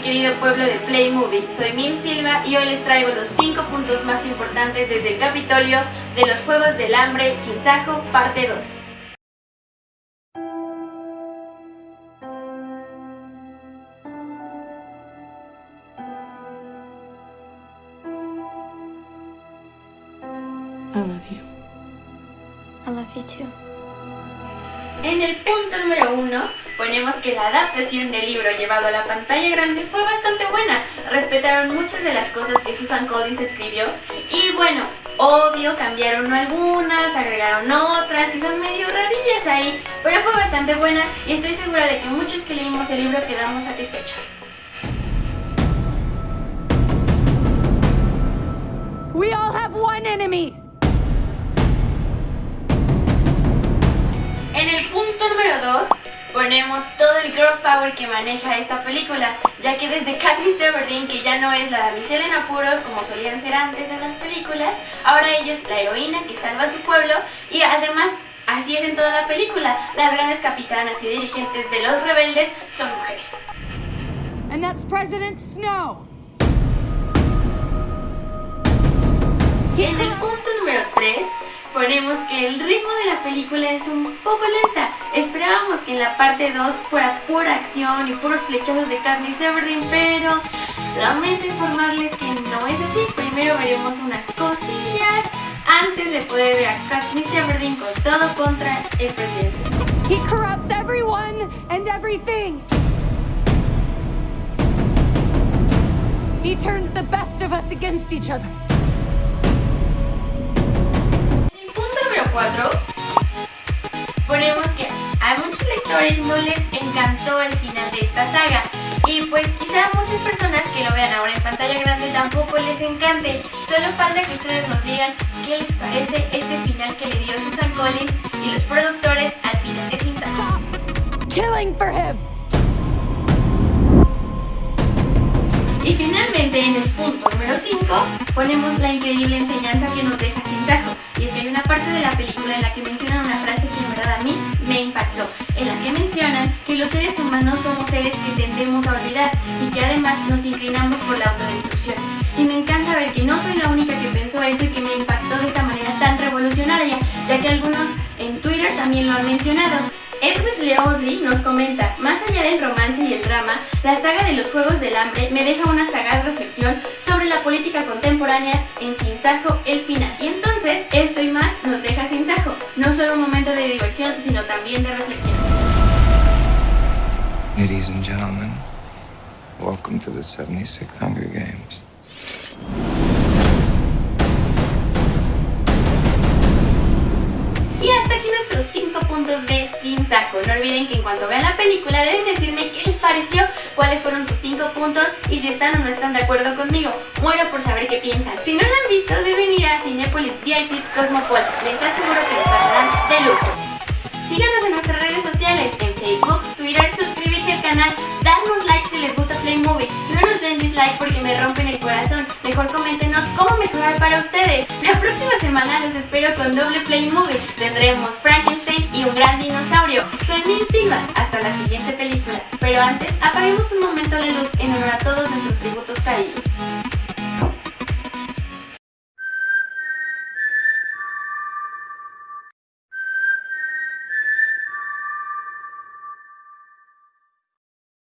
querido pueblo de Playmovie, soy Mim Silva y hoy les traigo los 5 puntos más importantes desde el Capitolio de los Juegos del Hambre Sin Sajo, parte 2. I love you. I love you too. En el punto número 1 ponemos que la adaptación del libro llevado a la pantalla grande fue bastante buena. Respetaron muchas de las cosas que Susan Collins escribió y bueno, obvio cambiaron algunas, agregaron otras que son medio rarillas ahí, pero fue bastante buena y estoy segura de que muchos que leímos el libro quedamos satisfechos. We all have one enemy. Punto número 2 ponemos todo el girl power que maneja esta película, ya que desde Katniss Everdeen, que ya no es la damisela en apuros como solían ser antes en las películas, ahora ella es la heroína que salva a su pueblo y además así es en toda la película, las grandes capitanas y dirigentes de los rebeldes son mujeres. And that's President Snow. En el punto número 3 ponemos que el ritmo de la película es un poco lenta. Esperábamos que en la parte 2 fuera pura acción y puros flechazos de Katniss Everdeen, pero lamento informarles que no es así. Primero veremos unas cosillas antes de poder ver a Katniss Everdeen con todo contra el presidente. He corrupts everyone and everything. He turns the best of us against each other. 4 ponemos que a muchos lectores no les encantó el final de esta saga y pues quizá a muchas personas que lo vean ahora en pantalla grande tampoco les encante. Solo falta que ustedes nos digan qué les parece este final que le dio Susan Collins y los productores al final de Sin Sajo. Killing for him. Y finalmente en el punto número 5 ponemos la increíble enseñanza que nos deja Sin Una parte de la película en la que mencionan una frase que en verdad a mí me impactó. En la que mencionan que los seres humanos somos seres que tendemos a olvidar y que además nos inclinamos por la autodestrucción. Y me encanta ver que no soy la única que pensó eso y que me impactó de esta manera tan revolucionaria, ya que algunos en Twitter también lo han mencionado. Leodley nos comenta, más allá del romance y el drama, la saga de los Juegos del Hambre me deja una sagaz reflexión sobre la política contemporánea en Sin Sajo el final. Y entonces, esto y más nos deja Sin Sajo, no solo un momento de diversión, sino también de reflexión. Ladies and gentlemen, welcome to the 76th Hunger Games. Y hasta aquí nuestros 5 puntos de Sin Sajo. No olviden que en cuanto vean la película deben decirme qué les pareció, cuáles fueron sus 5 puntos y si están o no están de acuerdo conmigo. Muero por saber qué piensan. Si no lo han visto, deben ir a Cinepolis VIP Cosmopol. Les aseguro que los tratarán de lujo. Síganos en nuestras redes sociales, en Facebook, Twitter, suscribirse al canal, dislike porque me rompen el corazón. Mejor coméntenos cómo mejorar para ustedes. La próxima semana los espero con doble Playmovie. Tendremos Frankenstein y un gran dinosaurio. Soy Min Silva. Hasta la siguiente película. Pero antes, apaguemos un momento la luz en honor a todos nuestros tributos caídos.